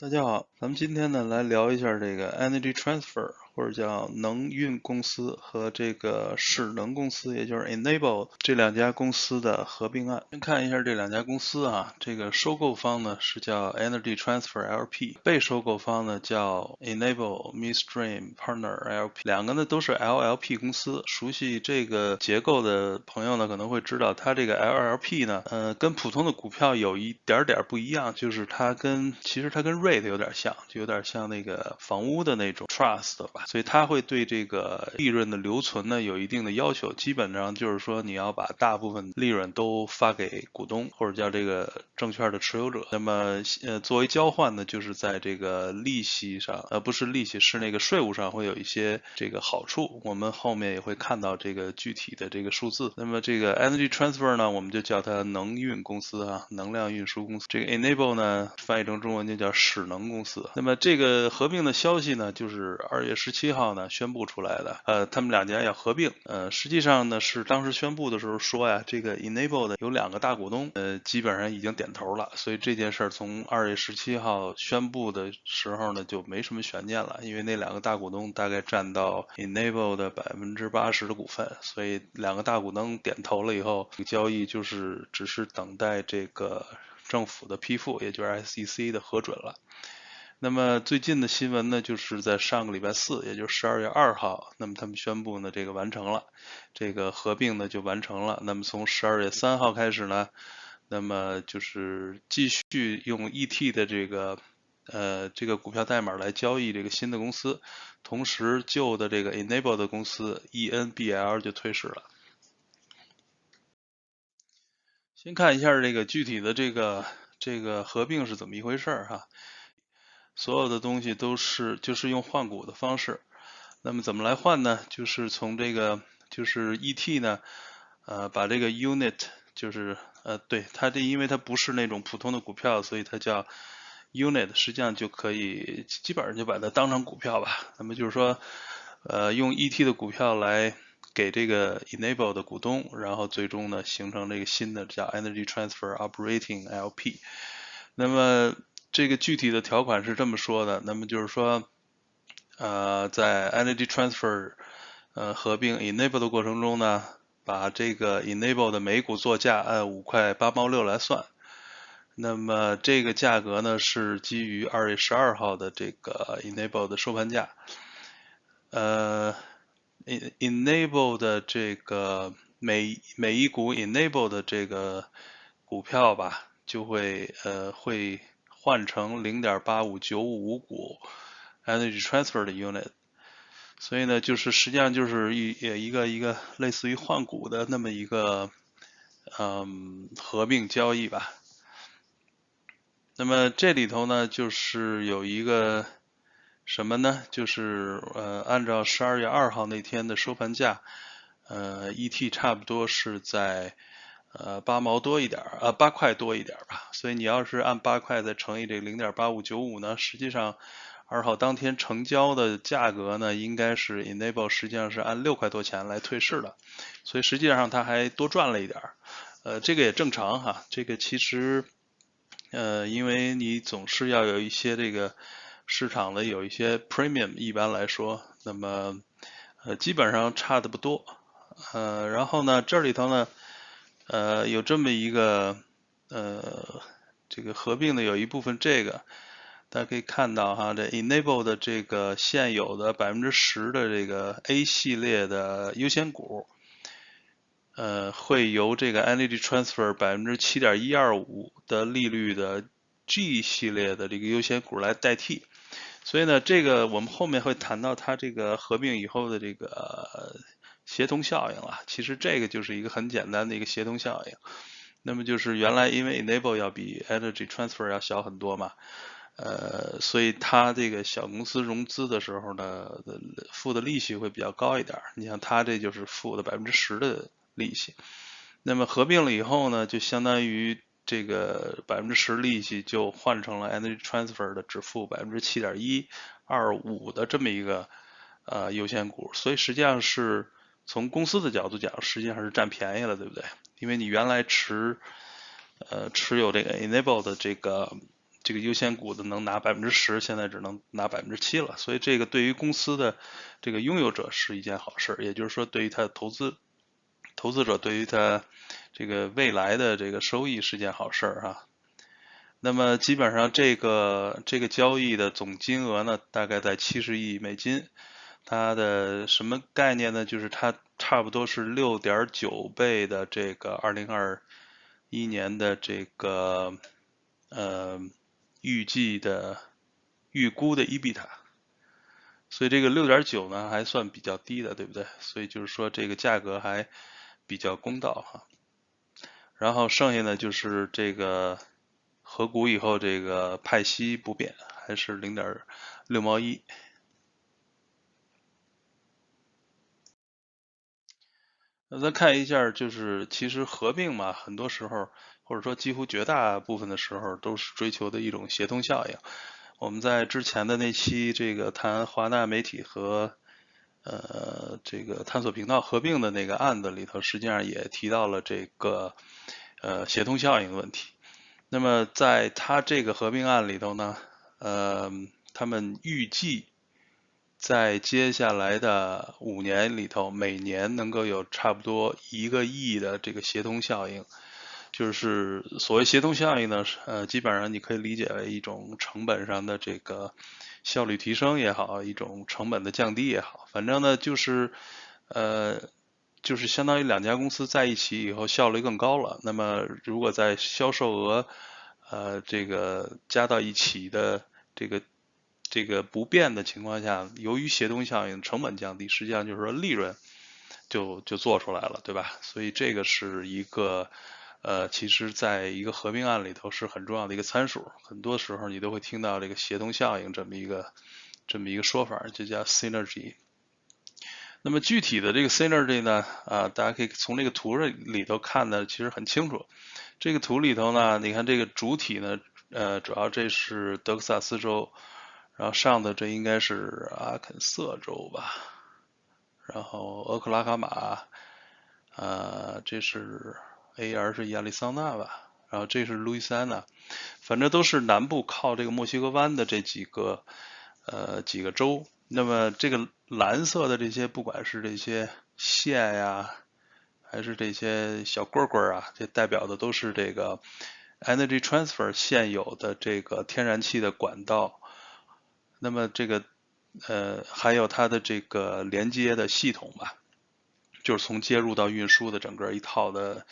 大家好，咱们今天呢来聊一下这个 Energy Transfer。或者叫能运公司和这个势能公司，也就是 Enable 这两家公司的合并案。先看一下这两家公司啊，这个收购方呢是叫 Energy Transfer LP，被收购方呢叫 Enable Midstream Partner LP，两个呢都是 LLP 公司。熟悉这个结构的朋友呢可能会知道，它这个 LLP 呢，呃，跟普通的股票有一点点不一样，就是它跟其实它跟 REIT 有点像，就有点像那个房屋的那种 Trust 吧。所以它会对这个利润的留存呢有一定的要求，基本上就是说你要把大部分利润都发给股东或者叫这个证券的持有者。那么呃作为交换呢，就是在这个利息上，呃不是利息，是那个税务上会有一些这个好处。我们后面也会看到这个具体的这个数字。那么这个 Energy Transfer 呢，我们就叫它能运公司啊，能量运输公司。这个 Enable 呢，翻译成中文就叫使能公司。那么这个合并的消息呢，就是二月十七。七号呢宣布出来的，呃，他们两家要合并，呃，实际上呢是当时宣布的时候说呀，这个 Enable 的有两个大股东，呃，基本上已经点头了，所以这件事儿从二月十七号宣布的时候呢就没什么悬念了，因为那两个大股东大概占到 Enable 的百分之八十的股份，所以两个大股东点头了以后，交易就是只是等待这个政府的批复，也就是 SEC 的核准了。那么最近的新闻呢，就是在上个礼拜四，也就是十二月二号，那么他们宣布呢，这个完成了，这个合并呢就完成了。那么从十二月三号开始呢，那么就是继续用 ET 的这个呃这个股票代码来交易这个新的公司，同时旧的这个 Enable 的公司 ENBL 就退市了。先看一下这个具体的这个这个合并是怎么一回事儿哈。所有的东西都是就是用换股的方式，那么怎么来换呢？就是从这个就是 ET 呢，呃，把这个 unit 就是呃，对它这因为它不是那种普通的股票，所以它叫 unit，实际上就可以基本上就把它当成股票吧。那么就是说，呃，用 ET 的股票来给这个 enable 的股东，然后最终呢形成这个新的叫 Energy Transfer Operating LP。那么这个具体的条款是这么说的，那么就是说，呃，在 Energy Transfer 呃合并 Enable 的过程中呢，把这个 Enable 的每股作价按五块八毛六来算，那么这个价格呢是基于二月十二号的这个 Enable 的收盘价，呃，Enable 的这个每每一股 Enable 的这个股票吧，就会呃会。换成零点八五九五五股 energy transfer 的 unit，所以呢，就是实际上就是一也一个一个类似于换股的那么一个嗯合并交易吧。那么这里头呢，就是有一个什么呢？就是呃，按照十二月二号那天的收盘价，呃，ET 差不多是在。呃，八毛多一点儿，呃，八块多一点儿吧。所以你要是按八块再乘以这个零点八五九五呢，实际上二号当天成交的价格呢，应该是 Enable 实际上是按六块多钱来退市的，所以实际上它还多赚了一点儿。呃，这个也正常哈。这个其实，呃，因为你总是要有一些这个市场的有一些 Premium，一般来说，那么呃基本上差的不多。呃，然后呢，这里头呢。呃，有这么一个呃，这个合并的有一部分，这个大家可以看到哈，这 Enable 的这个现有的百分之十的这个 A 系列的优先股，呃，会由这个 Energy Transfer 百分之七点一二五的利率的 G 系列的这个优先股来代替，所以呢，这个我们后面会谈到它这个合并以后的这个。协同效应了，其实这个就是一个很简单的一个协同效应。那么就是原来因为 Enable 要比 Energy Transfer 要小很多嘛，呃，所以它这个小公司融资的时候呢，付的利息会比较高一点。你像它这就是付的百分之十的利息。那么合并了以后呢，就相当于这个百分之十利息就换成了 Energy Transfer 的只付百分之七点一二五的这么一个呃优先股，所以实际上是。从公司的角度讲，实际上是占便宜了，对不对？因为你原来持呃持有这个 Enable 的这个这个优先股的能拿百分之十，现在只能拿百分之七了。所以这个对于公司的这个拥有者是一件好事，也就是说对于他的投资投资者对于他这个未来的这个收益是件好事儿哈。那么基本上这个这个交易的总金额呢，大概在七十亿美金。它的什么概念呢？就是它差不多是六点九倍的这个二零二一年的这个呃预计的预估的 EBIT，所以这个六点九呢还算比较低的，对不对？所以就是说这个价格还比较公道哈。然后剩下的就是这个合股以后这个派息不变，还是零点六毛一。那咱看一下，就是其实合并嘛，很多时候或者说几乎绝大部分的时候都是追求的一种协同效应。我们在之前的那期这个谈华纳媒体和呃这个探索频道合并的那个案子里头，实际上也提到了这个呃协同效应的问题。那么在他这个合并案里头呢，呃，他们预计。在接下来的五年里头，每年能够有差不多一个亿的这个协同效应，就是所谓协同效应呢，呃，基本上你可以理解为一种成本上的这个效率提升也好，一种成本的降低也好，反正呢就是，呃，就是相当于两家公司在一起以后效率更高了。那么如果在销售额，呃，这个加到一起的这个。这个不变的情况下，由于协同效应，成本降低，实际上就是说利润就就做出来了，对吧？所以这个是一个呃，其实在一个合并案里头是很重要的一个参数。很多时候你都会听到这个协同效应这么一个这么一个说法，就叫 synergy。那么具体的这个 synergy 呢，啊，大家可以从这个图里头看的其实很清楚。这个图里头呢，你看这个主体呢，呃，主要这是德克萨斯州。然后上的这应该是阿肯色州吧，然后俄克拉荷马，呃，这是 A.R 是亚利桑那吧，然后这是路易斯安那，反正都是南部靠这个墨西哥湾的这几个呃几个州。那么这个蓝色的这些，不管是这些线呀，还是这些小棍棍啊，这代表的都是这个 Energy Transfer 现有的这个天然气的管道。那么这个呃还有它的这个连接的系统吧，就是从接入到运输的整个一套的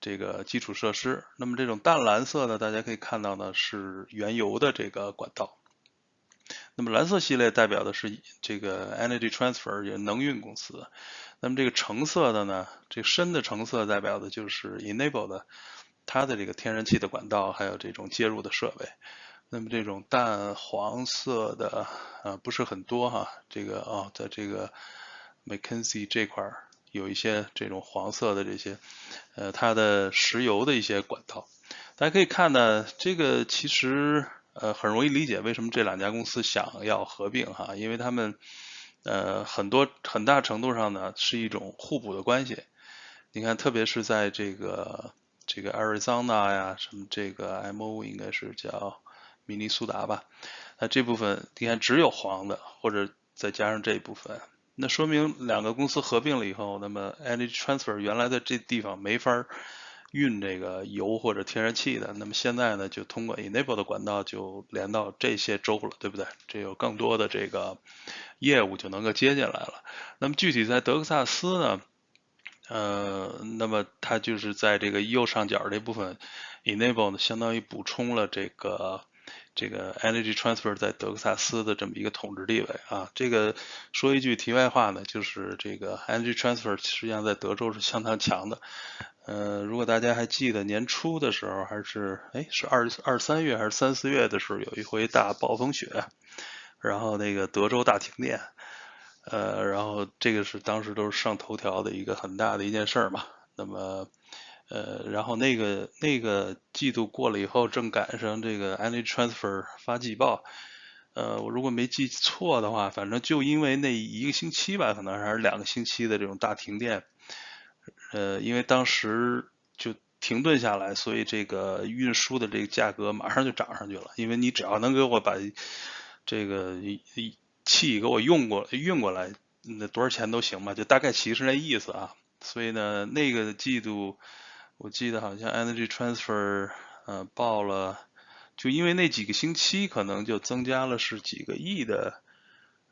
这个基础设施。那么这种淡蓝色的大家可以看到呢是原油的这个管道。那么蓝色系列代表的是这个 Energy Transfer 也能运公司。那么这个橙色的呢，这深的橙色代表的就是 Enable 的它的这个天然气的管道还有这种接入的设备。那么这种淡黄色的啊不是很多哈，这个啊在这个 McKinsey 这块儿有一些这种黄色的这些，呃它的石油的一些管道，大家可以看呢，这个其实呃很容易理解为什么这两家公司想要合并哈，因为他们呃很多很大程度上呢是一种互补的关系，你看特别是在这个这个 Arizona 呀什么这个 MO 应该是叫。明尼苏达吧，那这部分你看只有黄的，或者再加上这一部分，那说明两个公司合并了以后，那么 Energy Transfer 原来的这地方没法运这个油或者天然气的，那么现在呢就通过 Enable 的管道就连到这些州了，对不对？这有更多的这个业务就能够接进来了。那么具体在德克萨斯呢，呃，那么它就是在这个右上角这部分 Enable 呢，相当于补充了这个。这个 Energy Transfer 在德克萨斯的这么一个统治地位啊，这个说一句题外话呢，就是这个 Energy Transfer 实际上在德州是相当强的。呃，如果大家还记得年初的时候，还是哎是二二三月还是三四月的时候，有一回大暴风雪，然后那个德州大停电，呃，然后这个是当时都是上头条的一个很大的一件事儿嘛。那么。呃，然后那个那个季度过了以后，正赶上这个 Energy Transfer 发季报，呃，我如果没记错的话，反正就因为那一个星期吧，可能还是两个星期的这种大停电，呃，因为当时就停顿下来，所以这个运输的这个价格马上就涨上去了。因为你只要能给我把这个气给我用过运过来，那多少钱都行嘛，就大概其实那意思啊。所以呢，那个季度我记得好像 Energy Transfer 呃报了，就因为那几个星期可能就增加了是几个亿的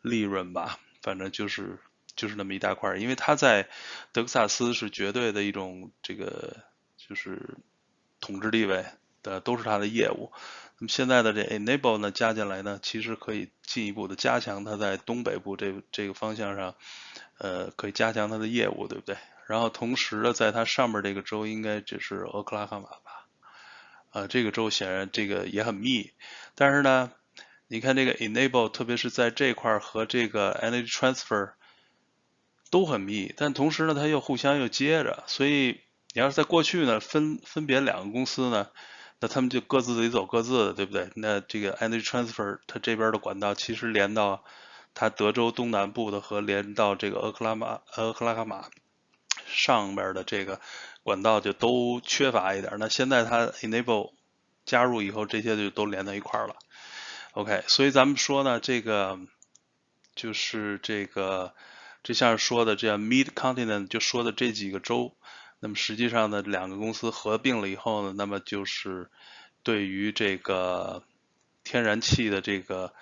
利润吧，反正就是就是那么一大块，因为它在德克萨斯是绝对的一种这个就是统治地位的，都是它的业务。那么现在的这 Enable 呢加进来呢，其实可以进一步的加强它在东北部这这个方向上，呃，可以加强它的业务，对不对？然后同时呢，在它上面这个州应该就是俄克拉荷马吧，呃，这个州显然这个也很密，但是呢，你看这个 enable，特别是在这块和这个 energy transfer 都很密，但同时呢，它又互相又接着，所以你要是在过去呢，分分别两个公司呢，那他们就各自得走各自的，对不对？那这个 energy transfer 它这边的管道其实连到它德州东南部的和连到这个俄克拉马俄克拉荷马。上边的这个管道就都缺乏一点，那现在它 enable 加入以后，这些就都连到一块了。OK，所以咱们说呢，这个就是这个这像说的这样 Mid Continent 就说的这几个州，那么实际上呢，两个公司合并了以后呢，那么就是对于这个天然气的这个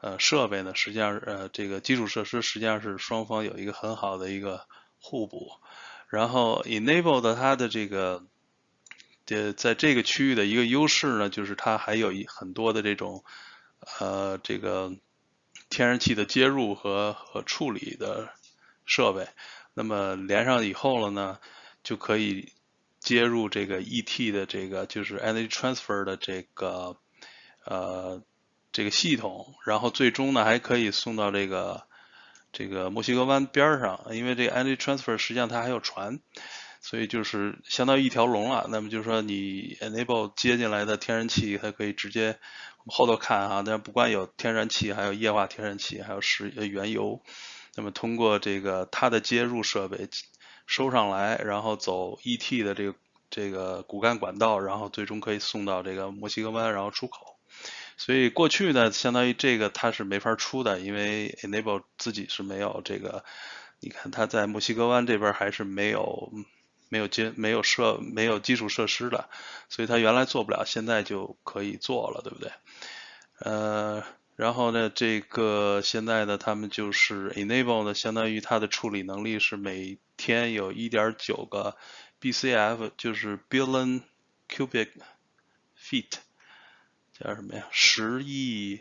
呃设备呢，实际上呃这个基础设施实际上是双方有一个很好的一个互补。然后，enable 的它的这个，呃，在这个区域的一个优势呢，就是它还有一很多的这种，呃，这个天然气的接入和和处理的设备。那么连上以后了呢，就可以接入这个 ET 的这个就是 energy transfer 的这个呃这个系统，然后最终呢还可以送到这个。这个墨西哥湾边上，因为这个 energy transfer 实际上它还有船，所以就是相当于一条龙了。那么就是说，你 enable 接进来的天然气，它可以直接我们后头看哈，但是不光有天然气，还有液化天然气，还有石原油。那么通过这个它的接入设备收上来，然后走 ET 的这个这个骨干管道，然后最终可以送到这个墨西哥湾，然后出口。所以过去呢，相当于这个它是没法出的，因为 Enable 自己是没有这个，你看它在墨西哥湾这边还是没有没有接没有设没有基础设施的，所以它原来做不了，现在就可以做了，对不对？呃，然后呢，这个现在呢，他们就是 Enable 呢，相当于它的处理能力是每天有1.9个 BCF，就是 Billion Cubic Feet。叫什么呀？十亿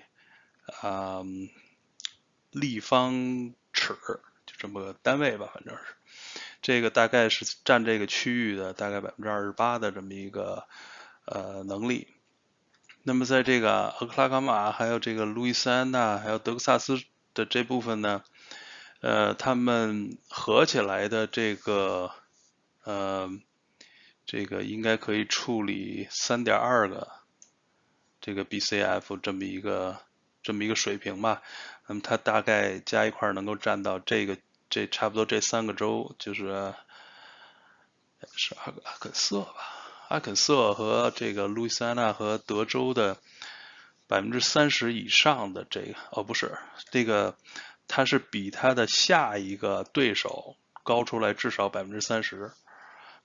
啊立方尺，就这么个单位吧，反正是这个大概是占这个区域的大概百分之二十八的这么一个呃能力。那么在这个俄克拉荷马、还有这个路易斯安那、还有德克萨斯的这部分呢，呃，他们合起来的这个呃这个应该可以处理三点二个。这个 BCF 这么一个这么一个水平吧，那么它大概加一块能够占到这个这差不多这三个州，就是是阿阿肯色吧，阿肯色和这个路易斯安那和德州的百分之三十以上的这个哦不是这个它是比它的下一个对手高出来至少百分之三十，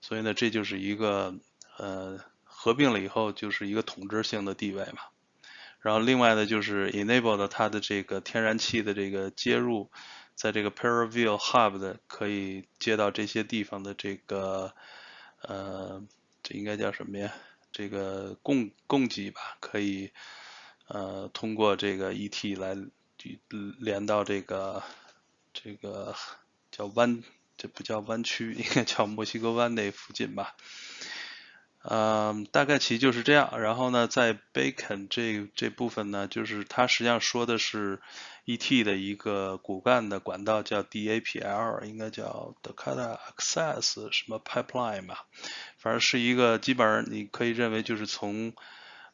所以呢这就是一个呃。合并了以后就是一个统治性的地位嘛，然后另外呢就是 enable 的它的这个天然气的这个接入，在这个 Perivale Hub 的可以接到这些地方的这个呃这应该叫什么呀？这个供供给吧，可以呃通过这个 ET 来连到这个这个叫湾，这不叫湾区，应该叫墨西哥湾那附近吧。嗯，大概其就是这样。然后呢，在 Bacon 这这部分呢，就是它实际上说的是 ET 的一个骨干的管道，叫 DAPL，应该叫 Dakota Access 什么 Pipeline 吧。反正是一个基本上你可以认为就是从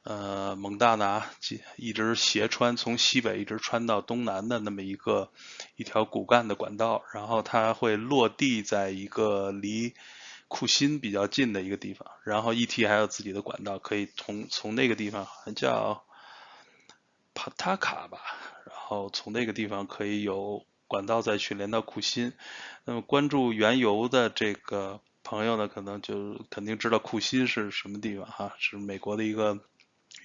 呃蒙大拿一直斜穿，从西北一直穿到东南的那么一个一条骨干的管道。然后它会落地在一个离库欣比较近的一个地方，然后 ET 还有自己的管道，可以从从那个地方好像叫帕塔卡吧，然后从那个地方可以有管道再去连到库欣。那么关注原油的这个朋友呢，可能就肯定知道库欣是什么地方哈，是美国的一个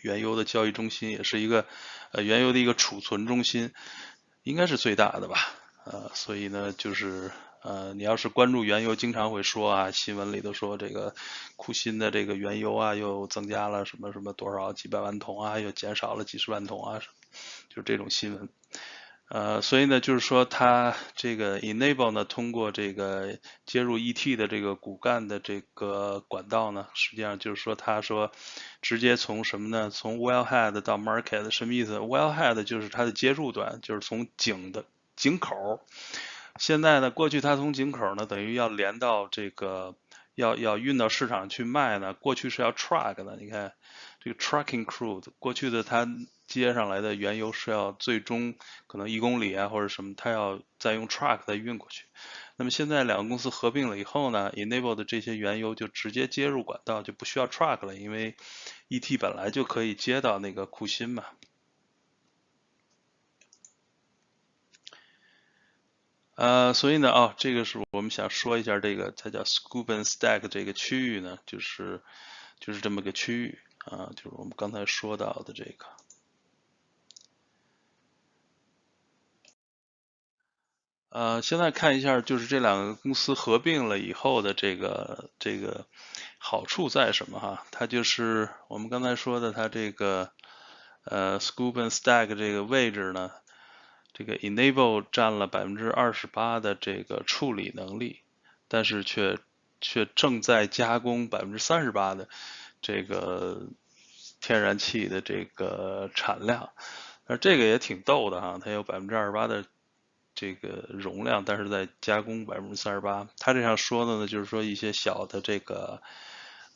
原油的交易中心，也是一个呃原油的一个储存中心，应该是最大的吧，呃，所以呢就是。呃，你要是关注原油，经常会说啊，新闻里头说这个库欣的这个原油啊，又增加了什么什么多少几百万桶啊，又减少了几十万桶啊，就这种新闻。呃，所以呢，就是说它这个 enable 呢，通过这个接入 ET 的这个骨干的这个管道呢，实际上就是说，他说直接从什么呢？从 wellhead 到 market 什么意思？wellhead 就是它的接入端，就是从井的井口。现在呢，过去它从井口呢，等于要连到这个，要要运到市场去卖呢。过去是要 truck 的，你看这个 trucking crude，过去的它接上来的原油是要最终可能一公里啊或者什么，它要再用 truck 再运过去。那么现在两个公司合并了以后呢，enable 的这些原油就直接接入管道，就不需要 truck 了，因为 ET 本来就可以接到那个库欣嘛。呃，所以呢，哦，这个是我们想说一下，这个它叫 Scoop and Stack 这个区域呢，就是就是这么个区域啊，就是我们刚才说到的这个。呃，现在看一下，就是这两个公司合并了以后的这个这个好处在什么哈？它就是我们刚才说的，它这个呃 Scoop and Stack 这个位置呢。这个 enable 占了百分之二十八的这个处理能力，但是却却正在加工百分之三十八的这个天然气的这个产量，而这个也挺逗的哈，它有百分之二十八的这个容量，但是在加工百分之三十八。它这样说的呢，就是说一些小的这个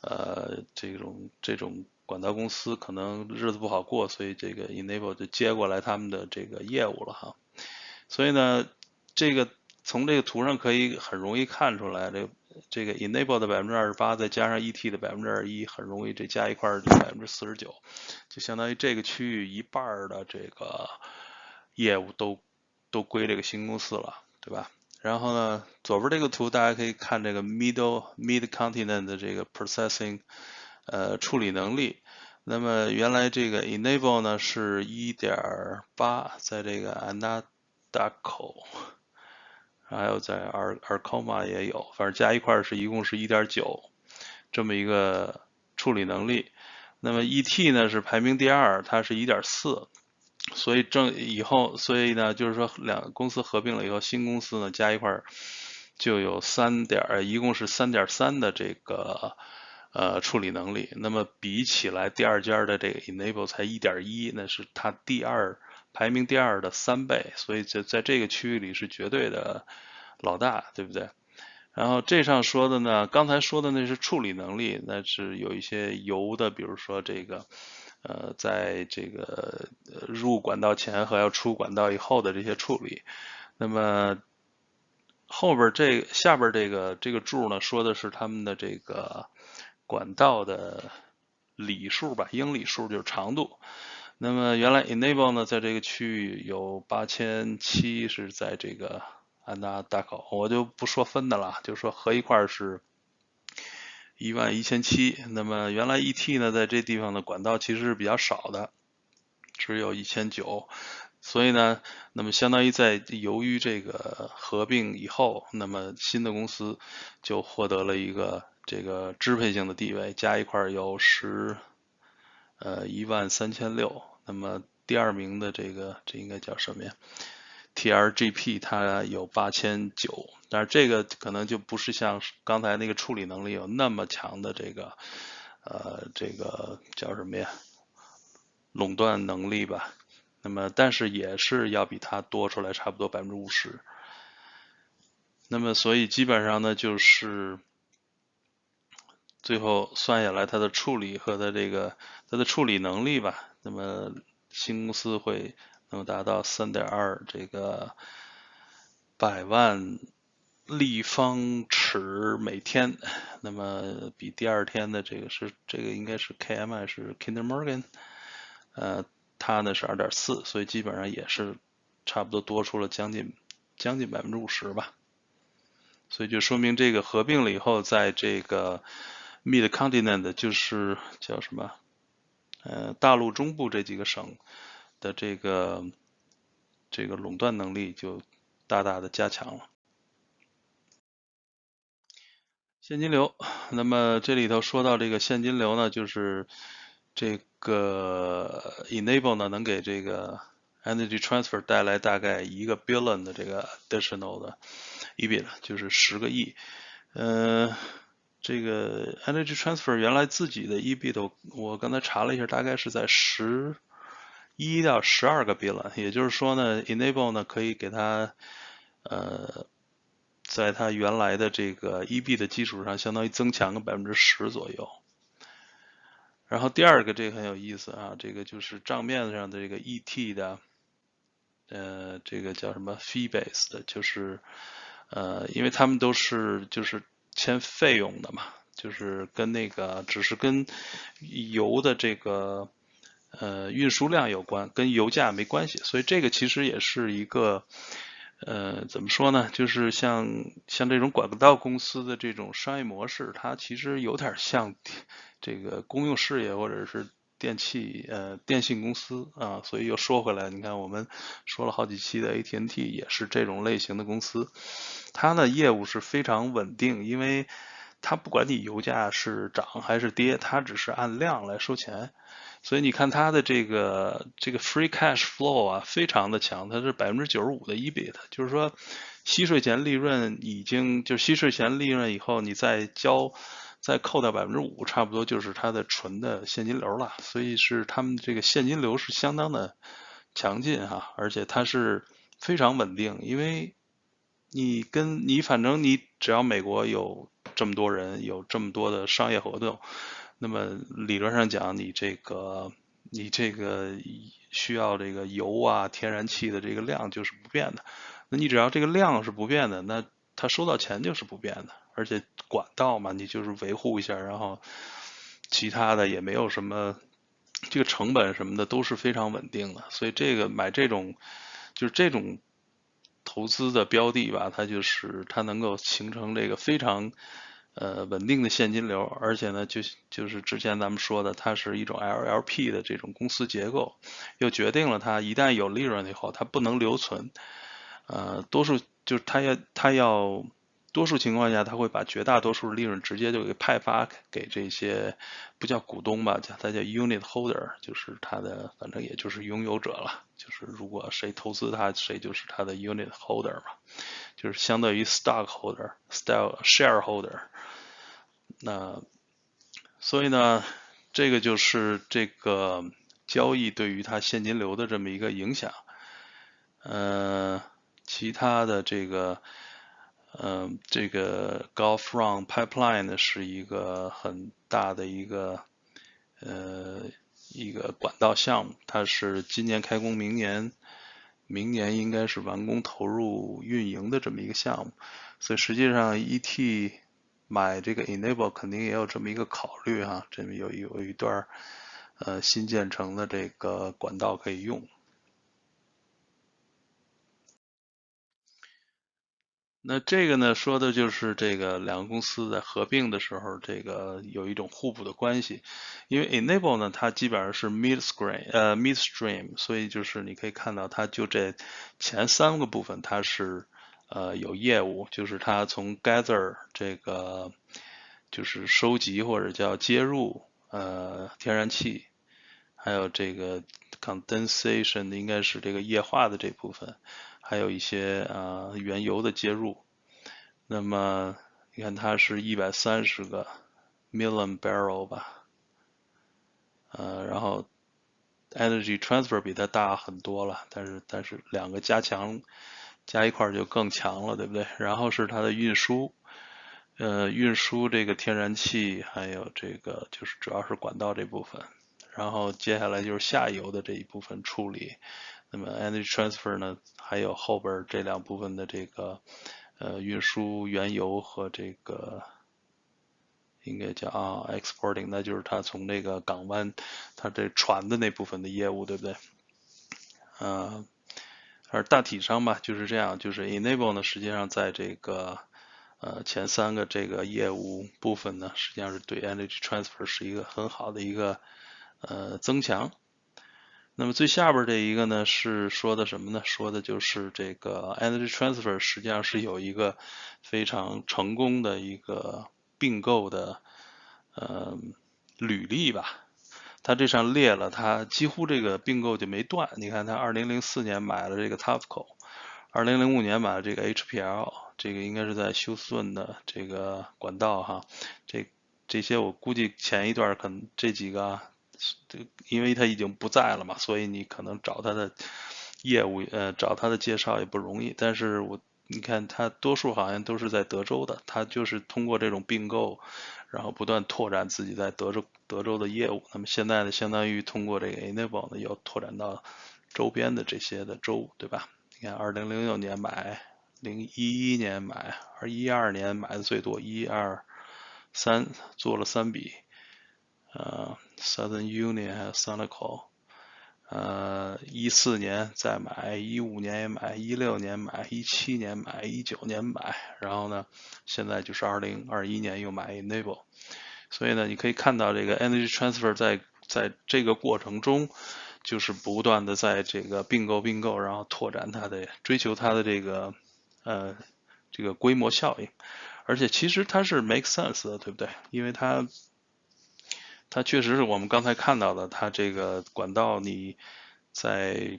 呃这种这种。管道公司可能日子不好过，所以这个 enable 就接过来他们的这个业务了哈。所以呢，这个从这个图上可以很容易看出来，这这个 enable 的百分之二十八，再加上 ET 的百分之二十一，很容易这加一块儿就百分之四十九，就相当于这个区域一半的这个业务都都归这个新公司了，对吧？然后呢，左边这个图大家可以看这个 middle mid continent 的这个 processing。呃，处理能力。那么原来这个 enable 呢是1.8，在这个 Anadarko，还有在 Ar Arcoma 也有，反正加一块是一共是1.9，这么一个处理能力。那么 ET 呢是排名第二，它是1.4，所以正以后，所以呢就是说两公司合并了以后，新公司呢加一块就有三点，一共是三点三的这个。呃，处理能力，那么比起来，第二家的这个 enable 才一点一，那是它第二排名第二的三倍，所以在在这个区域里是绝对的老大，对不对？然后这上说的呢，刚才说的那是处理能力，那是有一些油的，比如说这个呃，在这个入管道前和要出管道以后的这些处理，那么后边这下边这个这个柱呢，说的是他们的这个。管道的里数吧，英里数就是长度。那么原来 enable 呢，在这个区域有八千七，是在这个安达大口，我就不说分的了，就说合一块是一万一千七。那么原来 ET 呢，在这地方的管道其实是比较少的，只有一千九。所以呢，那么相当于在由于这个合并以后，那么新的公司就获得了一个。这个支配性的地位加一块有十，呃一万三千六。那么第二名的这个这应该叫什么呀？TRGP 它有八千九，但是这个可能就不是像刚才那个处理能力有那么强的这个呃这个叫什么呀？垄断能力吧。那么但是也是要比它多出来差不多百分之五十。那么所以基本上呢就是。最后算下来，它的处理和它这个它的处理能力吧，那么新公司会能达到三点二这个百万立方尺每天，那么比第二天的这个是这个应该是 KMI 是 Kinder Morgan，呃，它呢是二点四，所以基本上也是差不多多出了将近将近百分之五十吧，所以就说明这个合并了以后，在这个 Mid Continent 就是叫什么，呃，大陆中部这几个省的这个这个垄断能力就大大的加强了。现金流，那么这里头说到这个现金流呢，就是这个 enable 呢能给这个 energy transfer 带来大概一个 billion 的这个 additional 的 EBIT，就是十个亿。嗯，这个 energy transfer 原来自己的 EBIT，我刚才查了一下，大概是在十一到十二个 billion，也就是说呢，enable 呢可以给它呃。在它原来的这个 EB 的基础上，相当于增强个百分之十左右。然后第二个这个很有意思啊，这个就是账面上的这个 ET 的，呃，这个叫什么 fee base 的，就是呃，因为他们都是就是签费用的嘛，就是跟那个只是跟油的这个呃运输量有关，跟油价没关系，所以这个其实也是一个。呃，怎么说呢？就是像像这种管道公司的这种商业模式，它其实有点像这个公用事业或者是电器呃电信公司啊。所以又说回来，你看我们说了好几期的 AT&T 也是这种类型的公司，它的业务是非常稳定，因为它不管你油价是涨还是跌，它只是按量来收钱。所以你看它的这个这个 free cash flow 啊，非常的强，它是百分之九十五的 EBIT，就是说息税前利润已经就息税前利润以后，你再交再扣掉百分之五，差不多就是它的纯的现金流了。所以是他们这个现金流是相当的强劲哈，而且它是非常稳定，因为你跟你反正你只要美国有这么多人，有这么多的商业活动。那么理论上讲，你这个你这个需要这个油啊、天然气的这个量就是不变的。那你只要这个量是不变的，那他收到钱就是不变的。而且管道嘛，你就是维护一下，然后其他的也没有什么，这个成本什么的都是非常稳定的。所以这个买这种就是这种投资的标的吧，它就是它能够形成这个非常。呃，稳定的现金流，而且呢，就就是之前咱们说的，它是一种 LLP 的这种公司结构，又决定了它一旦有利润以后，它不能留存，呃，多数就是它要它要。多数情况下，他会把绝大多数利润直接就给派发给这些不叫股东吧，叫他叫 unit holder，就是他的反正也就是拥有者了。就是如果谁投资他，谁就是他的 unit holder 嘛，就是相当于 stock holder，style shareholder。那所以呢，这个就是这个交易对于他现金流的这么一个影响。呃，其他的这个。嗯，这个 Gulf Run Pipeline 呢是一个很大的一个呃一个管道项目，它是今年开工，明年明年应该是完工投入运营的这么一个项目，所以实际上 ET 买这个 Enable 肯定也有这么一个考虑哈，这么有有一段呃新建成的这个管道可以用。那这个呢，说的就是这个两个公司在合并的时候，这个有一种互补的关系。因为 Enable 呢，它基本上是 midstream，呃，midstream，所以就是你可以看到，它就这前三个部分它是呃有业务，就是它从 gather 这个就是收集或者叫接入呃天然气，还有这个 condensation 应该是这个液化的这部分。还有一些啊原油的接入，那么你看它是一百三十个 million barrel 吧，呃，然后 energy transfer 比它大很多了，但是但是两个加强加一块就更强了，对不对？然后是它的运输，呃，运输这个天然气，还有这个就是主要是管道这部分，然后接下来就是下游的这一部分处理。那么 energy transfer 呢，还有后边这两部分的这个呃运输原油和这个应该叫啊 exporting，那就是它从那个港湾它这船的那部分的业务，对不对？呃，而大体上吧就是这样，就是 enable 呢实际上在这个呃前三个这个业务部分呢，实际上是对 energy transfer 是一个很好的一个呃增强。那么最下边这一个呢，是说的什么呢？说的就是这个 energy transfer 实际上是有一个非常成功的一个并购的呃履历吧。他这上列了，他几乎这个并购就没断。你看，他2004年买了这个 Topco，2005 年买了这个 HPL，这个应该是在休斯顿的这个管道哈。这这些我估计前一段可能这几个。这因为他已经不在了嘛，所以你可能找他的业务，呃，找他的介绍也不容易。但是我你看他多数好像都是在德州的，他就是通过这种并购，然后不断拓展自己在德州德州的业务。那么现在呢，相当于通过这个 Enable 呢，要拓展到周边的这些的州，对吧？你看，二零零六年买，零一一年买，二一二年买的最多，一二三做了三笔。呃，Southern Union 还有 Sunoco，呃，一四年再买，一五年也买，一六年买，一七年买，一九年买，然后呢，现在就是二零二一年又买 Enable，所以呢，你可以看到这个 Energy Transfer 在在这个过程中，就是不断的在这个并购并购，然后拓展它的追求它的这个呃这个规模效应，而且其实它是 make sense 的，对不对？因为它它确实是我们刚才看到的，它这个管道你在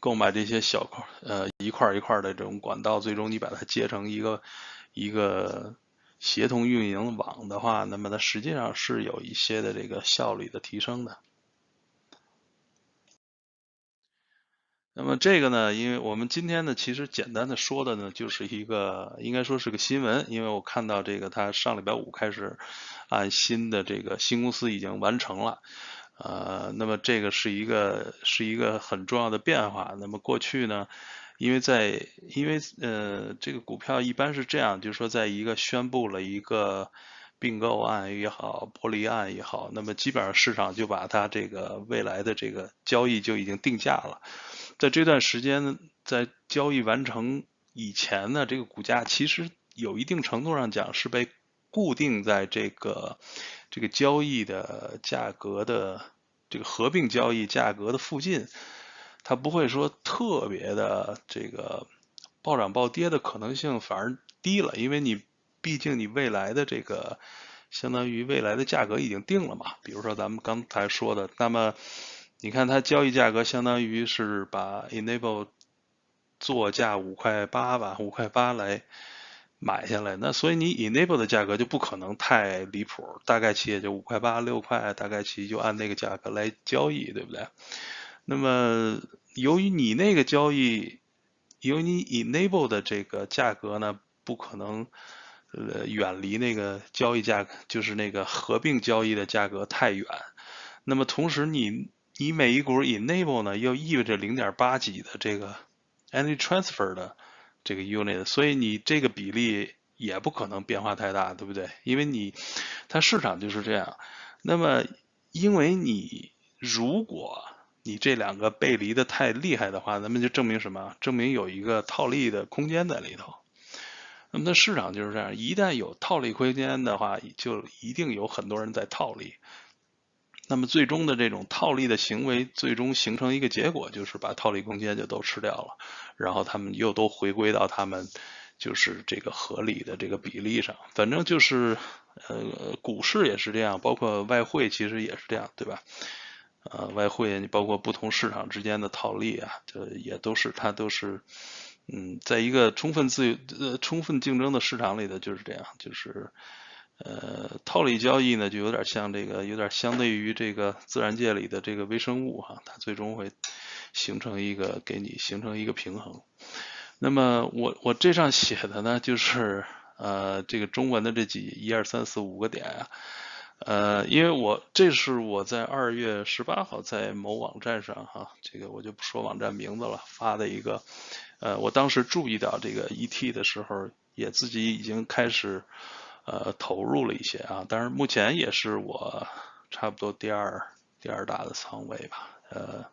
购买这些小块呃一块一块的这种管道，最终你把它接成一个一个协同运营网的话，那么它实际上是有一些的这个效率的提升的。那么这个呢，因为我们今天呢，其实简单的说的呢，就是一个应该说是个新闻，因为我看到这个它上礼拜五开始按新的这个新公司已经完成了，呃，那么这个是一个是一个很重要的变化。那么过去呢，因为在因为呃这个股票一般是这样，就是说在一个宣布了一个并购案也好，剥离案也好，那么基本上市场就把它这个未来的这个交易就已经定价了。在这段时间，在交易完成以前呢，这个股价其实有一定程度上讲是被固定在这个这个交易的价格的这个合并交易价格的附近，它不会说特别的这个暴涨暴跌的可能性反而低了，因为你毕竟你未来的这个相当于未来的价格已经定了嘛，比如说咱们刚才说的，那么。你看它交易价格相当于是把 Enable 作价五块八吧，五块八来买下来，那所以你 Enable 的价格就不可能太离谱，大概其也就五块八六块，大概其就按那个价格来交易，对不对？那么由于你那个交易，由于你 Enable 的这个价格呢，不可能呃远离那个交易价格，就是那个合并交易的价格太远，那么同时你。你每一股 enable 呢，又意味着零点八几的这个 energy transfer 的这个 unit，所以你这个比例也不可能变化太大，对不对？因为你它市场就是这样。那么，因为你如果你这两个背离的太厉害的话，那么就证明什么？证明有一个套利的空间在里头。那么它市场就是这样，一旦有套利空间的话，就一定有很多人在套利。那么最终的这种套利的行为，最终形成一个结果，就是把套利空间就都吃掉了，然后他们又都回归到他们就是这个合理的这个比例上。反正就是呃，股市也是这样，包括外汇其实也是这样，对吧？呃，外汇你包括不同市场之间的套利啊，这也都是它都是嗯，在一个充分自由呃充分竞争的市场里的就是这样，就是。呃，套利交易呢，就有点像这个，有点相对于这个自然界里的这个微生物哈，它最终会形成一个给你形成一个平衡。那么我我这上写的呢，就是呃这个中文的这几一二三四五个点啊，呃，因为我这是我在二月十八号在某网站上哈，这个我就不说网站名字了，发的一个呃，我当时注意到这个 ET 的时候，也自己已经开始呃投入了一些啊，当然目前也是我差不多第二第二大的仓位吧，呃，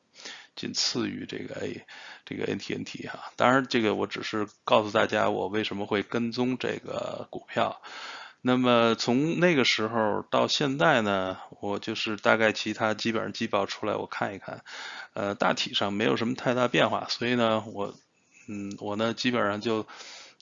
仅次于这个 A 这个 NTNT 哈，当然这个我只是告诉大家我为什么会跟踪这个股票。那么从那个时候到现在呢，我就是大概其他基本上季报出来我看一看，呃，大体上没有什么太大变化，所以呢，我，嗯，我呢基本上就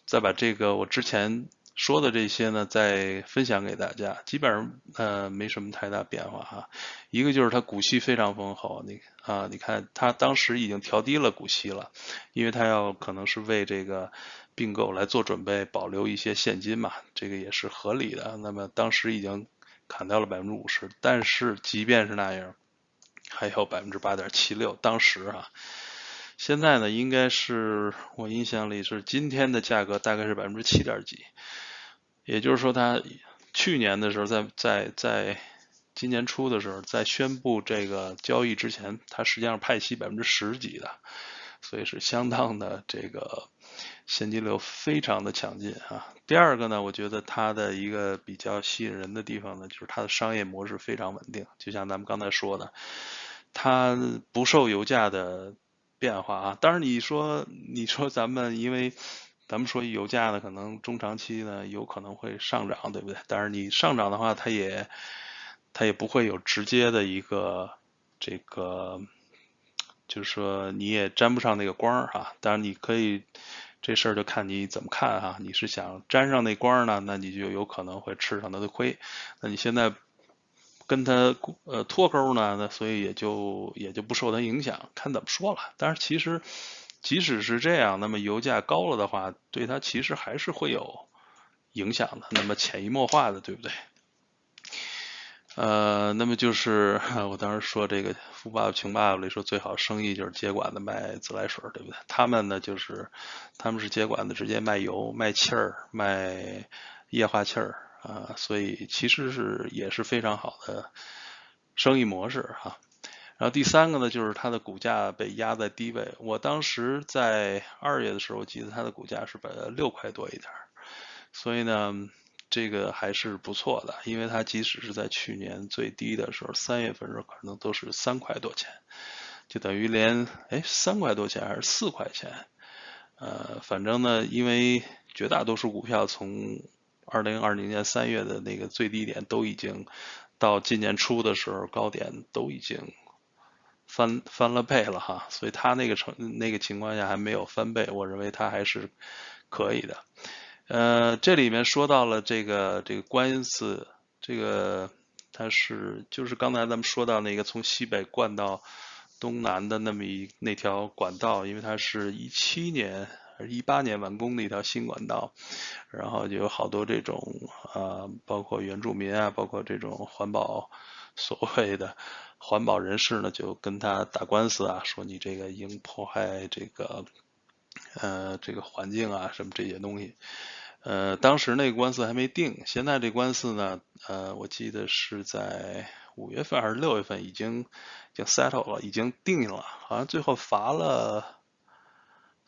再把这个我之前说的这些呢再分享给大家，基本上呃没什么太大变化哈。一个就是它股息非常丰厚，你啊，你看它当时已经调低了股息了，因为它要可能是为这个。并购来做准备，保留一些现金嘛，这个也是合理的。那么当时已经砍掉了百分之五十，但是即便是那样，还有百分之八点七六。当时啊，现在呢，应该是我印象里是今天的价格大概是百分之七点几，也就是说，它去年的时候，在在在今年初的时候，在宣布这个交易之前，它实际上派息百分之十几的，所以是相当的这个。现金流非常的强劲啊。第二个呢，我觉得它的一个比较吸引人的地方呢，就是它的商业模式非常稳定。就像咱们刚才说的，它不受油价的变化啊。当然你说你说咱们因为咱们说油价呢，可能中长期呢有可能会上涨，对不对？但是你上涨的话，它也它也不会有直接的一个这个，就是说你也沾不上那个光儿哈。当然你可以。这事儿就看你怎么看哈，你是想沾上那光呢，那你就有可能会吃上它的亏。那你现在跟他呃脱钩呢，那所以也就也就不受他影响，看怎么说了。但是其实即使是这样，那么油价高了的话，对他其实还是会有影响的，那么潜移默化的，对不对？呃，那么就是 我当时说这个《富爸爸穷爸爸》里说最好生意就是接管的卖自来水，对不对？他们呢就是他们是接管的，直接卖油、卖气儿、卖液化气儿啊，所以其实是也是非常好的生意模式哈。然后第三个呢，就是它的股价被压在低位。我当时在二月的时候，我记得它的股价是把六块多一点，所以呢。这个还是不错的，因为它即使是在去年最低的时候，三月份时候可能都是三块多钱，就等于连哎三块多钱还是四块钱，呃，反正呢，因为绝大多数股票从二零二零年三月的那个最低点都已经到今年初的时候高点都已经翻翻了倍了哈，所以它那个成那个情况下还没有翻倍，我认为它还是可以的。呃，这里面说到了这个这个官司，这个它是就是刚才咱们说到那个从西北灌到东南的那么一那条管道，因为它是一七年一八年完工的一条新管道，然后就有好多这种啊，包括原住民啊，包括这种环保所谓的环保人士呢，就跟他打官司啊，说你这个应破坏这个。呃，这个环境啊，什么这些东西，呃，当时那个官司还没定，现在这官司呢，呃，我记得是在五月份还是六月份已经已经 settle 了，已经定了，好像最后罚了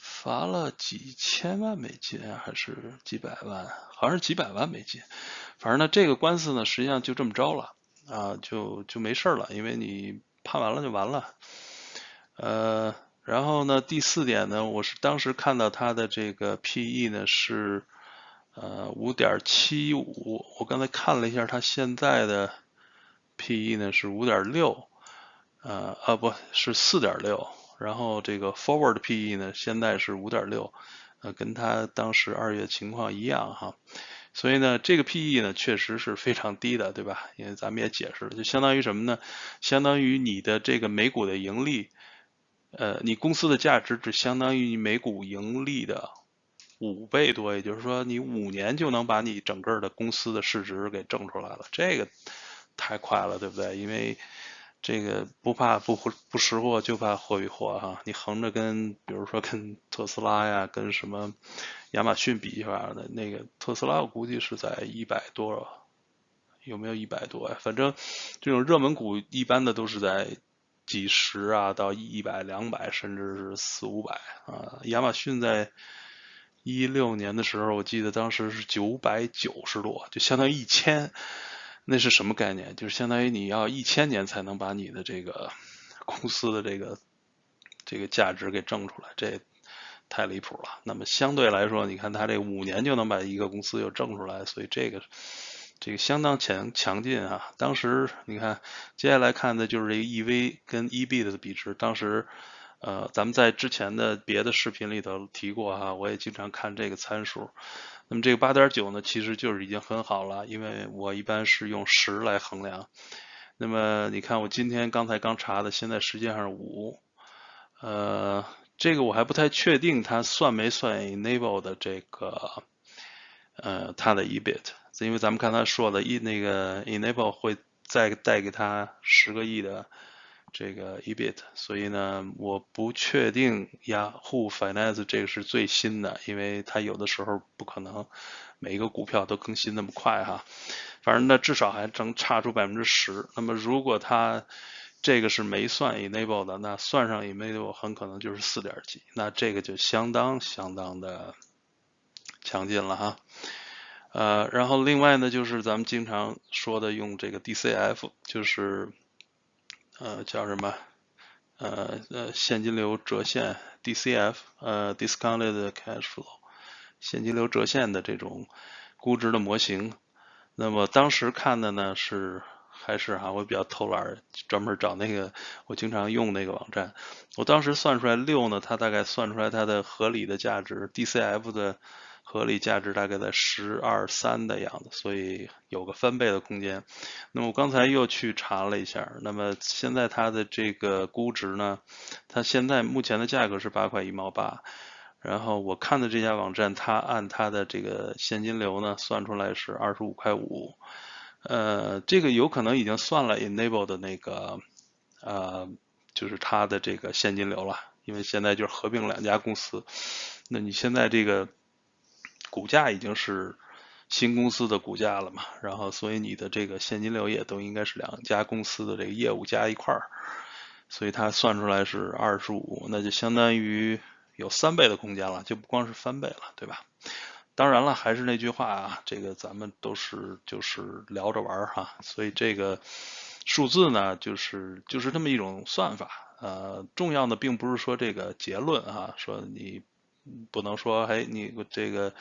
罚了几千万美金还是几百万，好像是几百万美金，反正呢，这个官司呢，实际上就这么着了，啊，就就没事了，因为你判完了就完了，呃。然后呢，第四点呢，我是当时看到它的这个 P/E 呢是呃五点七五，我刚才看了一下，它现在的 P/E 呢是五点六，呃啊不是四点六，然后这个 Forward P/E 呢现在是五点六，呃跟它当时二月情况一样哈，所以呢这个 P/E 呢确实是非常低的，对吧？因为咱们也解释了，就相当于什么呢？相当于你的这个每股的盈利。呃，你公司的价值只相当于你每股盈利的五倍多，也就是说，你五年就能把你整个的公司的市值给挣出来了，这个太快了，对不对？因为这个不怕不不识货，就怕货比货哈。你横着跟，比如说跟特斯拉呀，跟什么亚马逊比一下的，那个特斯拉我估计是在一百多，有没有一百多呀？反正这种热门股一般的都是在。几十啊到一百两百甚至是四五百啊。亚马逊在一六年的时候，我记得当时是九百九十多，就相当于一千。那是什么概念？就是相当于你要一千年才能把你的这个 公司的这个这个价值给挣出来，这太离谱了。那么相对来说，你看他这五年就能把一个公司又挣出来，所以这个这个相当强强劲啊。当时你看，接下来看的就是这个 EV 跟 EB 的比值。当时呃，咱们在之前的别的视频里头提过哈，我也经常看这个参数。那么这个八点九呢，其实就是已经很好了，因为我一般是用十来衡量。那么你看我今天刚才刚查的，现在实际上是五。呃，这个我还不太确定它算没算 enable 的这个呃它的 EBIT，因为咱们看他说的 e 那个 enable 会再带给他十个亿的。这个 EBIT，所以呢，我不确定 Yahoo Finance 这个是最新的，因为它有的时候不可能每一个股票都更新那么快哈。反正呢，至少还能差出百分之十。那么如果它这个是没算 Enable 的，那算上 Enable 很可能就是四点几，那这个就相当相当的强劲了哈。呃，然后另外呢，就是咱们经常说的用这个 DCF，就是。呃，叫什么？呃呃，现金流折现 DCF，呃，discounted cash flow，现金流折现的这种估值的模型。那么当时看的呢是还是哈，我比较偷懒，专门找那个我经常用那个网站。我当时算出来六呢，它大概算出来它的合理的价值 DCF 的。合理价值大概在十二三的样子，所以有个翻倍的空间。那么我刚才又去查了一下，那么现在它的这个估值呢，它现在目前的价格是八块一毛八。然后我看的这家网站，它按它的这个现金流呢，算出来是二十五块五。呃，这个有可能已经算了 Enable 的那个，呃，就是它的这个现金流了，因为现在就是合并两家公司。那你现在这个。股价已经是新公司的股价了嘛，然后所以你的这个现金流也都应该是两家公司的这个业务加一块儿，所以它算出来是二十五，那就相当于有三倍的空间了，就不光是翻倍了，对吧？当然了，还是那句话啊，这个咱们都是就是聊着玩儿哈，所以这个数字呢，就是就是这么一种算法，呃，重要的并不是说这个结论啊，说你。不能说，哎，你这个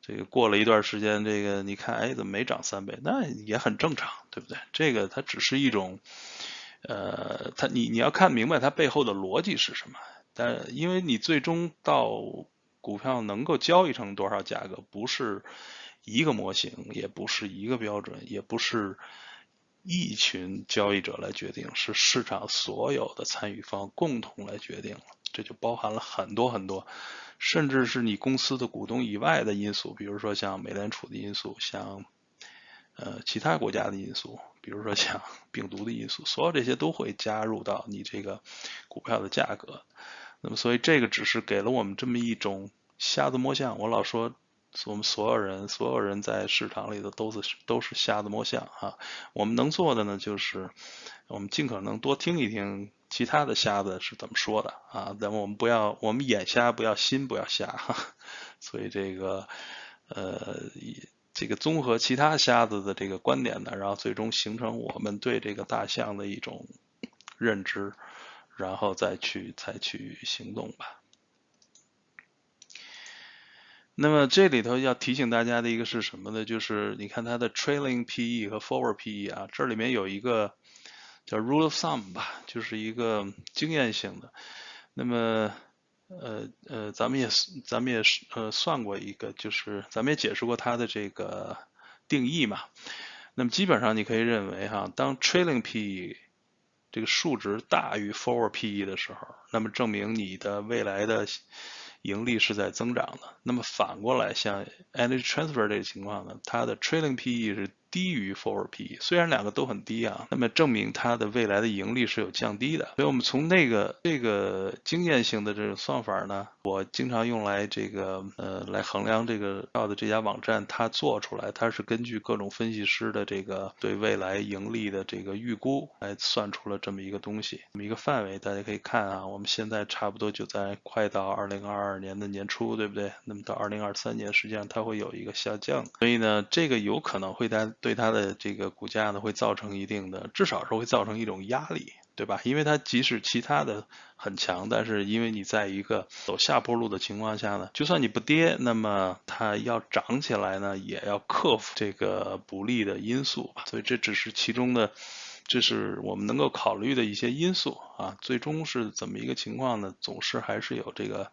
这个过了一段时间，这个你看，哎，怎么没涨三倍？那也很正常，对不对？这个它只是一种，呃，它你你要看明白它背后的逻辑是什么。但因为你最终到股票能够交易成多少价格，不是一个模型，也不是一个标准，也不是一群交易者来决定，是市场所有的参与方共同来决定了。这就包含了很多很多。甚至是你公司的股东以外的因素，比如说像美联储的因素，像呃其他国家的因素，比如说像 病毒的因素，所有这些都会加入到你这个股票的价格。那么，所以这个只是给了我们这么一种瞎子摸象。我老说，我们所有人，所有人在市场里头都是都是瞎子摸象啊。我们能做的呢，就是我们尽可能多听一听。其他的瞎子是怎么说的啊？咱们我们不要，我们眼瞎不要，心不要瞎哈。所以这个呃，这个综合其他瞎子的这个观点呢，然后最终形成我们对这个大象的一种认知，然后再去采取行动吧。那么这里头要提醒大家的一个是什么呢？就是你看它的 trailing PE 和 forward PE 啊，这里面有一个。叫 rule of thumb 吧，就是一个经验性的。那么，呃呃，咱们也咱们也是呃算过一个，就是咱们也解释过它的这个定义嘛。那么基本上你可以认为哈，当 trailing PE 这个数值大于 forward PE 的时候，那么证明你的未来的盈利是在增长的。那么反过来，像 energy transfer 这个情况呢，它的 trailing PE 是低于 forward PE，虽然两个都很低啊，那么证明它的未来的盈利是有降低的。所以我们从那个这个经验性的这种算法呢，我经常用来这个呃来衡量这个到的这家网站它做出来，它是根据各种分析师的这个对未来盈利的这个预估来算出了这么一个东西，这么一个范围。大家可以看啊，我们现在差不多就在快到二零二二年的年初，对不对？那么到二零二三年，实际上它会有一个下降，所以呢，这个有可能会在。对它的这个股价呢，会造成一定的，至少是会造成一种压力，对吧？因为它即使其他的很强，但是因为你在一个走下坡路的情况下呢，就算你不跌，那么它要涨起来呢，也要克服这个不利的因素吧。所以这只是其中的，这是我们能够考虑的一些因素啊。最终是怎么一个情况呢？总是还是有这个。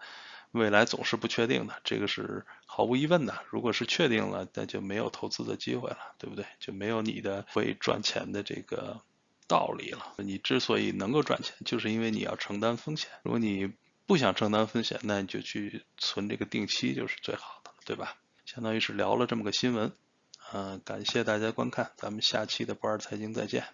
未来总是不确定的，这个是毫无疑问的。如果是确定了，那就没有投资的机会了，对不对？就没有你的会赚钱的这个道理了。你之所以能够赚钱，就是因为你要承担风险。如果你不想承担风险，那你就去存这个定期就是最好的，对吧？相当于是聊了这么个新闻，嗯，感谢大家观看，咱们下期的不二财经再见。